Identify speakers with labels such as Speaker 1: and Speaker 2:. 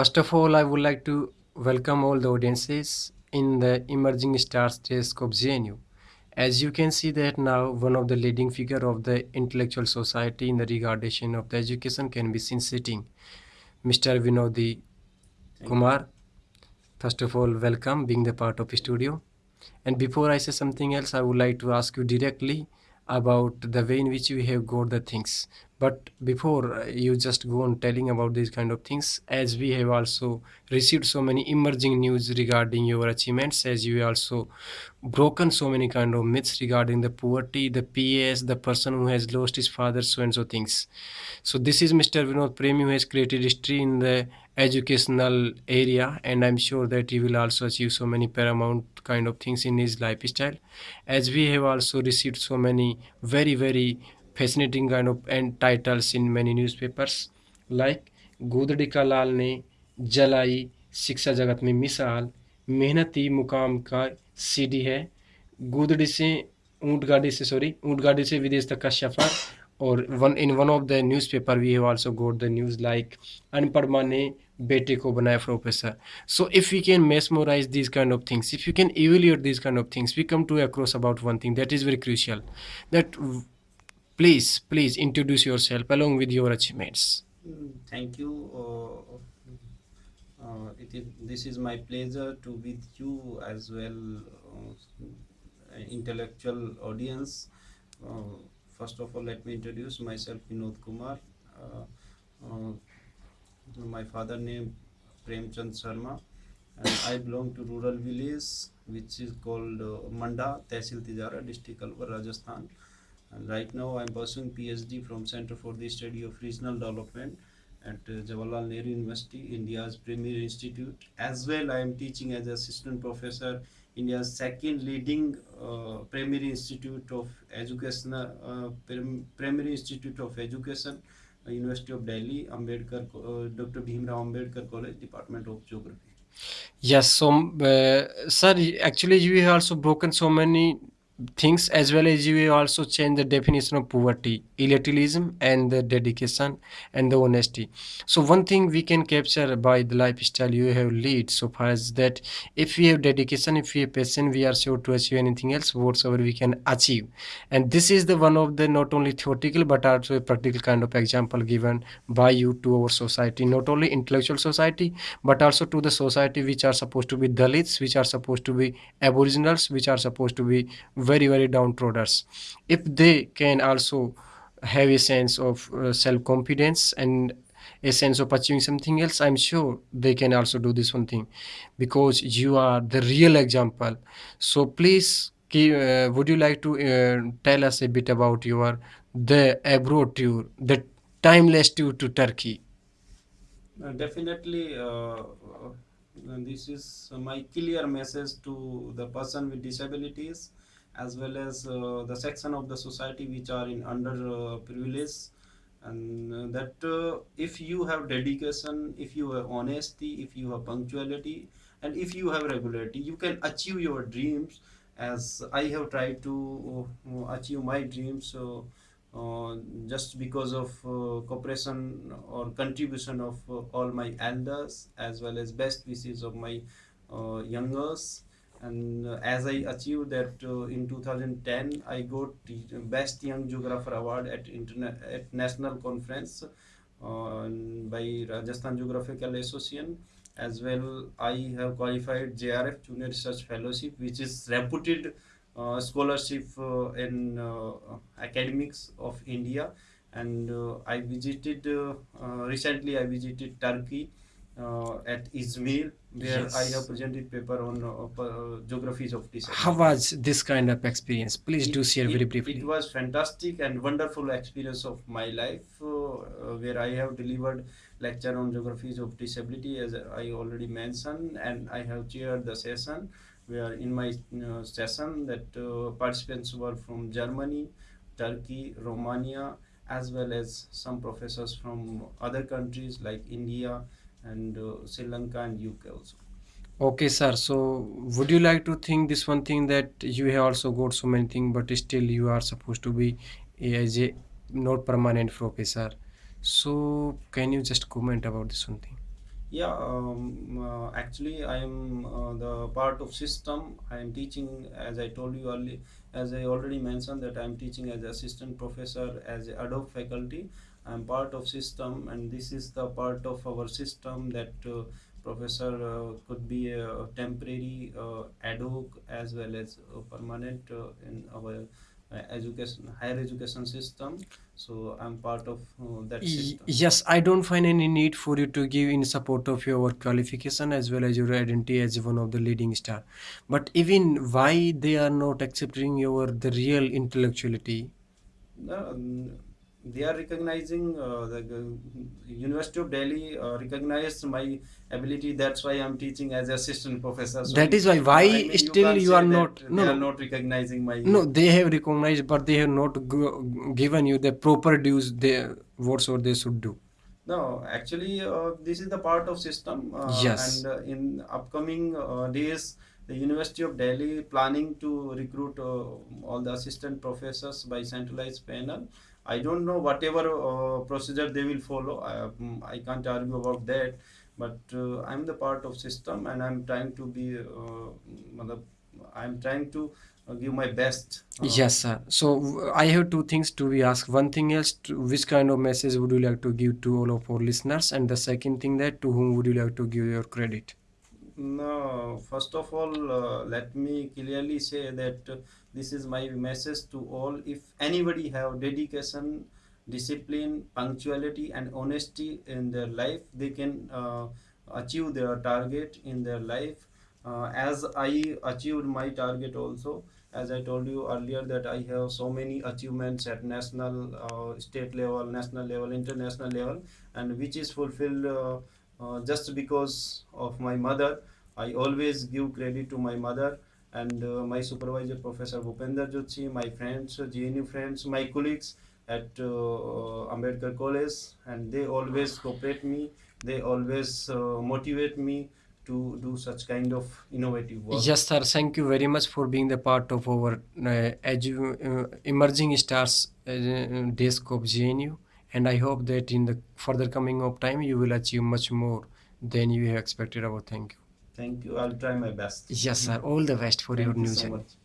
Speaker 1: First of all, I would like to welcome all the audiences in the Emerging Stars Telescope JNU. As you can see that now one of the leading figure of the intellectual society in the regardation of the education can be seen sitting. Mr. Vinodi Kumar, first of all, welcome being the part of the studio. And before I say something else, I would like to ask you directly about the way in which we have got the things. But before uh, you just go on telling about these kind of things as we have also received so many emerging news regarding your achievements as you also broken so many kind of myths regarding the poverty the ps the person who has lost his father so and so things. So this is mr vinod premi who has created history in the educational area and i'm sure that he will also achieve so many paramount kind of things in his lifestyle as we have also received so many very very fascinating kind of and titles in many newspapers like गोदड़ी का लाल ने जलाई शिक्षा जगत में मिसाल मेहनती मुकाम का सीडी है गोदड़ी से ऊँट गाड़ी से सॉरी ऊँट गाड़ी से विदेश तक का सफ़र और one in one of the newspaper we have also goat the news like अनपढ़ माँ ने बेटे को बनाया professor so if you can मेसमोराइज this kind of things if you can evaluate this kind of things we come to across about one thing that is very crucial that please please introduce yourself along with your achievements
Speaker 2: mm, thank you uh, uh, it is, this is my pleasure to with you as well uh, intellectual audience uh, first of all let me introduce myself vinod kumar. Uh, uh, my father name premchand sharma. And i belong to rural village which is called manda tehsil tijara district alwar rajasthan. And right now I'm pursuing PhD from Center for the Study of Regional Development at uh, Jawaharlal Nehru University, India's premier institute. As well, I am teaching as assistant professor India's second leading uh, primary institute of education, uh, primary institute of education, uh, University of Delhi, Ambedkar, uh, Dr. Bhimrao Ambedkar College, Department of Geography.
Speaker 1: Yes, so uh, sir, actually you have also broken so many things as well as you also change the definition of poverty elitism and the dedication and the honesty. So one thing we can capture by the lifestyle you have lead so far as that if we have dedication if we have passion we are sure to achieve anything else whatsoever we can achieve. And this is the one of the not only theoretical but also a practical kind of example given by you to our society not only intellectual society but also to the society which are supposed to be dalits which are supposed to be aboriginals which are supposed to be very very downtrodden if they can also have a sense of uh, self-confidence and a sense of achieving something else i'm sure they can also do this one thing. Because you are the real example. So please uh, would you like to uh, tell us a bit about your the abroad tour the timeless tour to turkey?
Speaker 2: Uh, definitely uh, uh, this is my clear message to the person with disabilities as well as uh, the section of the society which are in under uh, privilege. And uh, that if you have dedication if you have honesty if you have punctuality and if you have regularity you can achieve your dreams as i have tried to achieve my dreams so uh, just because of uh, cooperation or contribution of uh, all my elders as well as best wishes of my youngers and uh, as I achieved that uh, in 2010 I got best young geographer award at at national conference uh, by Rajasthan Geographical Association. As well I have qualified JRF Junior Research Fellowship which is reputed uh, scholarship uh, in uh, academics of India. And I visited recently I visited Turkey at Izmir, where yes. I have presented paper on uh, uh, geographies of this.
Speaker 1: How was this kind of experience? Please it, do share
Speaker 2: it,
Speaker 1: very briefly.
Speaker 2: It was fantastic and wonderful experience of my life, where I have delivered lecture on geographies of disability, as I already mentioned, and I have chaired the session where in my uh, session that uh, participants were from Germany, Turkey, Romania, as well as some professors from other countries like India, and uh, Sri Lanka and UK also.
Speaker 1: Okay, sir. So, would you like to think this one thing that you have also got so many things, but still you are supposed to be as a not permanent professor? So, can you just comment about this one thing?
Speaker 2: Yeah, um, uh, actually, I am uh, the part of system. I am teaching, as I told you earlier, as I already mentioned, that I am teaching as assistant professor as a ad hoc faculty. I am part of system, and this is the part of our system that uh, professor uh, could be a temporary uh, ad hoc as well as permanent uh, in our uh, education higher education system. So i'm part of uh, that system.
Speaker 1: yes i don't find any need for you to give in support of your qualification as well as your identity as one of the leading star. But even why they are not accepting your the real intellectuality?
Speaker 2: No, they are recognizing uh, the University of Delhi uh, recognized my ability. That's why I'm teaching as assistant professor. So
Speaker 1: that is why why
Speaker 2: I mean,
Speaker 1: still
Speaker 2: can't
Speaker 1: you are not no
Speaker 2: they are not recognizing my.
Speaker 1: no they have recognized but they have not g- given you the proper dues they what whatsoever they should do
Speaker 2: No, actually, uh, this is the part of system, uh,
Speaker 1: Yes.
Speaker 2: and uh, in upcoming uh, days, the University of Delhi planning to recruit uh, all the assistant professors by centralized panel. I don't know whatever uh, procedure they will follow. I, um, I can't argue about that, but uh, I'm the part of system, and I'm trying to be. Uh, I'm trying to uh, give my best. uh,
Speaker 1: Yes, sir. So I have two things to be asked. One thing is, to, which kind of message would you like to give to all of our listeners? And the second thing that to whom would you like to give your credit?
Speaker 2: No, first of all, uh, let me clearly say that uh, this is my message to all. If anybody have dedication, discipline, punctuality, and honesty in their life, they can uh, achieve their target in their life. Uh, as I achieved my target also, as I told you earlier, that I have so many achievements at national, uh, state level, national level, international level, and which is fulfilled. Uh, uh, just because of my mother. I always give credit to my mother and uh, my supervisor, Professor Bhupender Zutshi, my friends, uh, JNU friends, my colleagues at uh, Ambedkar College, and they always cooperate me. They always uh, motivate me to do such kind of innovative work.
Speaker 1: Yes, sir. Thank you very much for being the part of our uh, uh, emerging stars uh, desk of JNU. And I hope that in the further coming of time, you will achieve much more than you have expected. Our thank you.
Speaker 2: Thank you. I'll try my best.
Speaker 1: Yes, sir. All the best for
Speaker 2: Thank
Speaker 1: your
Speaker 2: you
Speaker 1: new
Speaker 2: so
Speaker 1: journey.
Speaker 2: much.